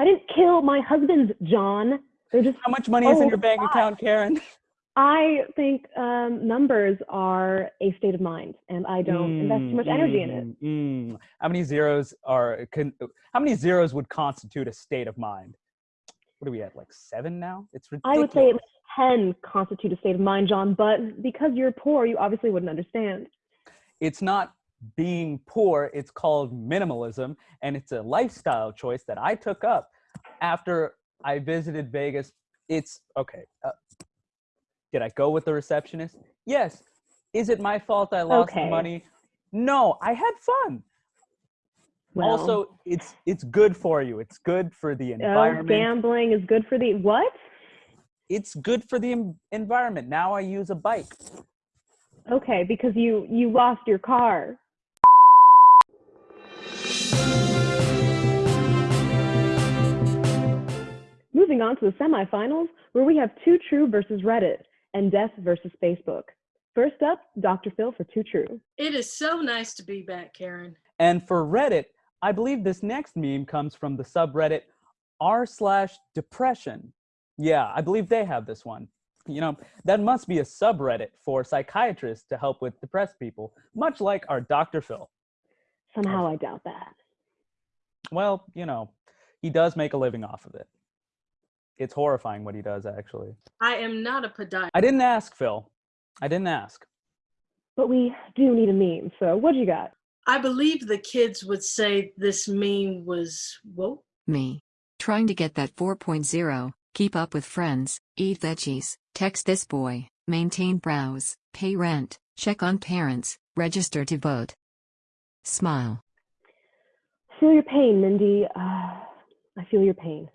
I didn't kill my husband, John. They're just. How much money is in Oh, your bank God. account, Karen? I think um, numbers are a state of mind, and I don't invest too much energy in it. it. Mm. How many zeros are? Can, how many zeros would constitute a state of mind? What are we at? Like seven now? It's ridiculous. I would say 10 constitute a state of mind, John, but because you're poor, you obviously wouldn't understand. it's not being poor. It's called minimalism, and it's a lifestyle choice that I took up after I visited Vegas. It's okay. Uh, did I go with the receptionist? Yes. Is it my fault I lost the Okay. money? No, I had fun. Well, also, it's it's good for you. It's good for the oh, environment. gambling is good for the what? It's good for the environment. Now I use a bike. Okay, because you you lost your car. Moving on to the semifinals, where we have Two True versus Reddit and Death versus Facebook. First up, Dr. Phil for Two True. It is so nice to be back, Karen. And for Reddit, I believe this next meme comes from the subreddit r slash depression. Yeah, I believe they have this one. You know, that must be a subreddit for psychiatrists to help with depressed people, much like our Dr. Phil. Somehow I doubt that. Well, you know, he does make a living off of it. It's horrifying what he does, actually. I am not a podiatrist. I didn't ask, Phil. I didn't ask. But we do need a meme, so what do you got? I believe the kids would say this meme was woke. Me. Trying to get that 4.0, keep up with friends, eat veggies, text this boy, maintain brows, pay rent, check on parents, register to vote. Smile. Feel your pain, Mindy. Uh, I feel your pain.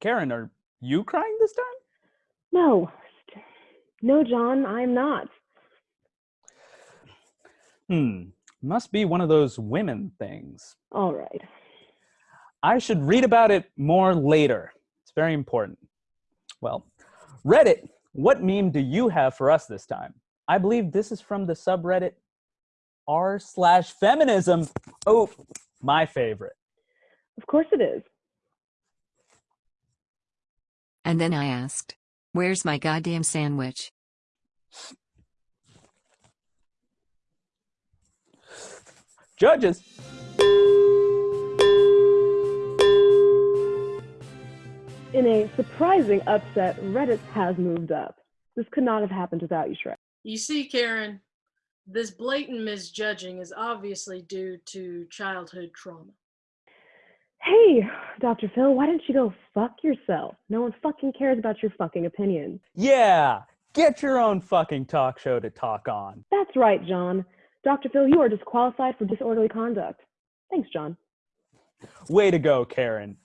Karen, are you crying this time? No, no, John, I'm not. Hmm, must be one of those women things. All right. I should read about it more later. It's very important. Well, Reddit, what meme do you have for us this time? I believe this is from the subreddit r slash feminism. Oh, my favorite. Of course it is. And then I asked, Where's my goddamn sandwich? Judges. In a surprising upset, Reddit has moved up. This could not have happened without you, Shrek. You see, Karen, this blatant misjudging is obviously due to childhood trauma. Hey, Dr. Phil, why didn't you go fuck yourself? No one fucking cares about your fucking opinion. Yeah, get your own fucking talk show to talk on. That's right, John. Dr. Phil, you are disqualified for disorderly conduct. Thanks, John. Way to go, Karen.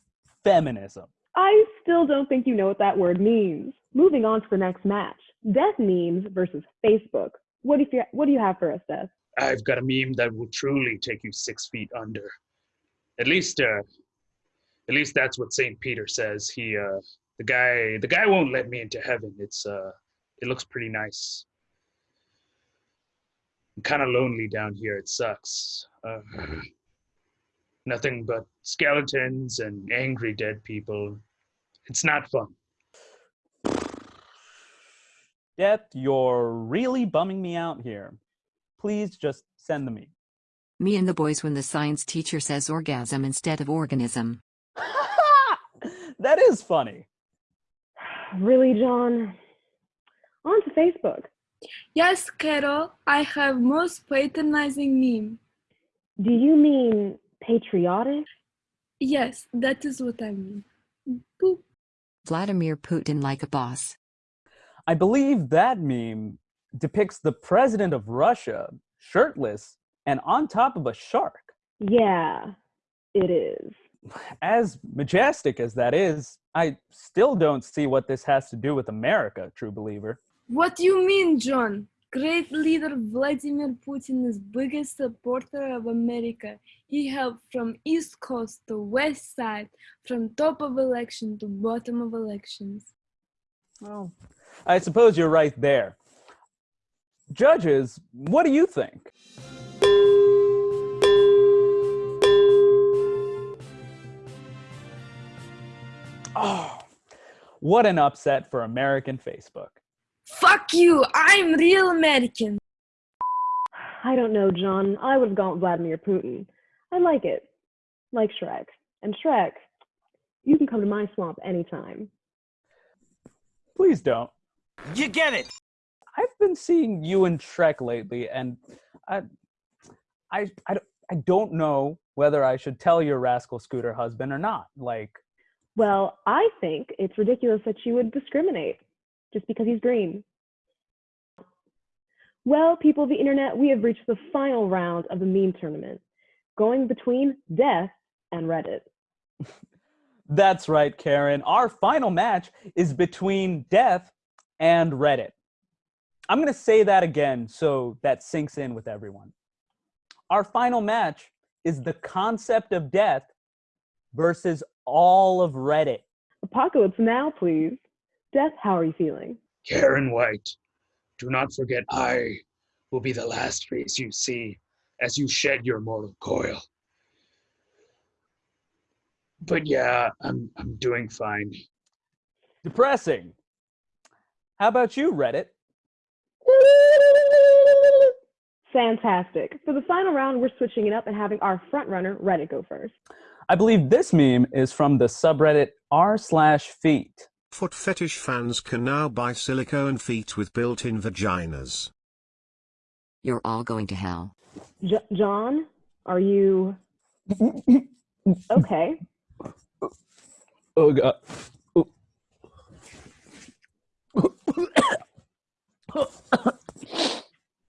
Feminism. I still don't think you know what that word means. Moving on to the next match Death memes versus Facebook. What do you, what do you have for us, Death? I've got a meme that will truly take you six feet under. At least, uh, at least that's what Saint Peter says. He, uh, the guy, the guy won't let me into heaven. It's, uh, it looks pretty nice. I'm kind of lonely down here. It sucks. Uh, nothing but skeletons and angry dead people. It's not fun. Death, you're really bumming me out here. Please just send the meme. Me and the boys when the science teacher says orgasm instead of organism. that is funny. Really, John? On to Facebook. Yes, Carol, I have most patronizing meme. Do you mean patriotic? Yes, that is what I mean. Boop. Vladimir Putin like a boss. I believe that meme depicts the president of Russia shirtless and on top of a shark. Yeah, it is. As majestic as that is, I still don't see what this has to do with America, true believer. What do you mean, John? Great leader Vladimir Putin is biggest supporter of America. He helped from East Coast to West Side, from top of election to bottom of elections. Well, I suppose you're right there. Judges, what do you think? Oh, what an upset for American Facebook. Fuck you, I'm real American. I don't know, John. I would have gone with Vladimir Putin. I like it. Like Shrek. And Shrek, you can come to my swamp anytime. Please don't. You get it. I've been seeing you and Shrek lately, and I, I, I, don't- I don't know whether I should tell your rascal scooter husband or not. Like, Well, I think it's ridiculous that you would discriminate just because he's green. Well, people of the internet, we have reached the final round of the meme tournament, going between Death and Reddit. that's right, Karen. Our final match is between Death and Reddit. I'm going to say that again so that sinks in with everyone. Our final match is the concept of death versus all of Reddit. Apocalypse now, please. Death, how are you feeling? Karen White, do not forget I will be the last face you see as you shed your mortal coil. But yeah, I'm I'm doing fine. Depressing. How about you, Reddit? Fantastic. For the final round, we're switching it up and having our front runner, Reddit, go first. I believe this meme is from the subreddit r slash feet. Foot fetish fans can now buy silicone feet with built-in vaginas. You're all going to hell. J- John, are you okay? Oh god.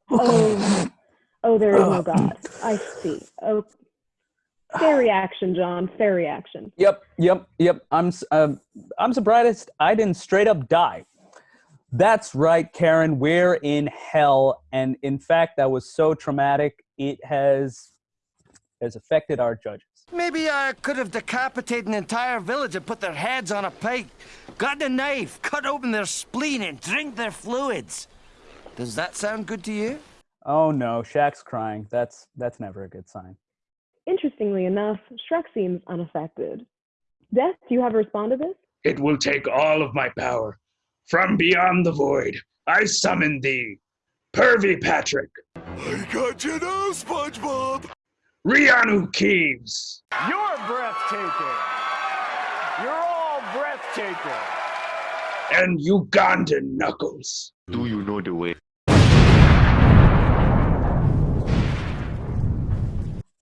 Oh, oh, there is no God. I see. Oh, fair reaction, John. Fair reaction. Yep, yep, yep. I'm um, I'm surprised I didn't straight up die. That's right, Karen. We're in hell, and in fact, that was so traumatic. It has has affected our judges. Maybe I could have decapitated an entire village and put their heads on a pike, got a knife, cut open their spleen, and drink their fluids. Does that sound good to you? Oh no, Shaq's crying. That's that's never a good sign. Interestingly enough, Shrek seems unaffected. Death, do you have a respond to this? It will take all of my power. From beyond the void, I summon thee, Pervy Patrick, I got you now, SpongeBob. Rianu Keeves, You're breathtaking. You're all breathtaking. and Ugandan Knuckles. Do you know the way?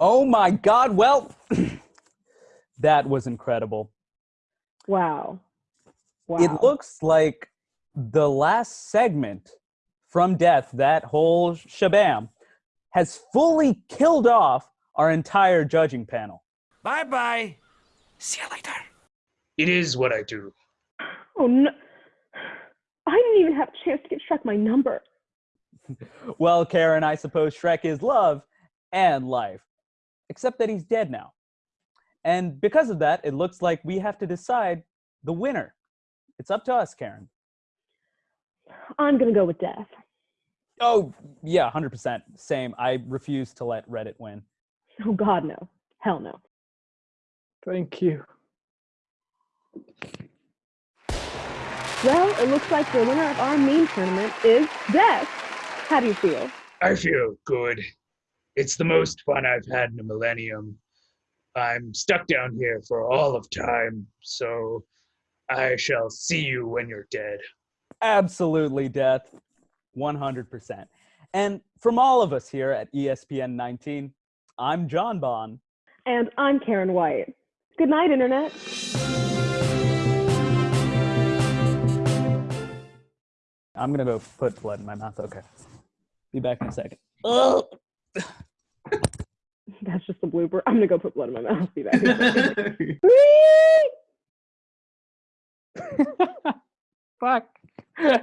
Oh my God! Well, that was incredible. Wow. Wow. It looks like the last segment from Death, that whole shabam, has fully killed off our entire judging panel. Bye bye. See you later. It is what I do. Oh no. I didn't even have a chance to get Shrek my number. Well, Karen, I suppose Shrek is love and life, except that he's dead now. And because of that, it looks like we have to decide the winner. It's up to us, Karen. I'm gonna go with Death. Oh, yeah, 100%. Same. I refuse to let Reddit win. Oh God, no. Hell no. Thank you. Well, it looks like the winner of our main tournament is Death. How do you feel? I feel good. It's the most fun I've had in a millennium. I'm stuck down here for all of time, so I shall see you when you're dead. Absolutely, Death. 100%. And from all of us here at ESPN 19, I'm John Bond. And I'm Karen White. Good night, Internet. I'm going to go put blood in my mouth. Okay. Be back in a second. Oh. That's just a blooper. I'm gonna go put blood in my mouth. Be back. in a. Fuck. Yeah.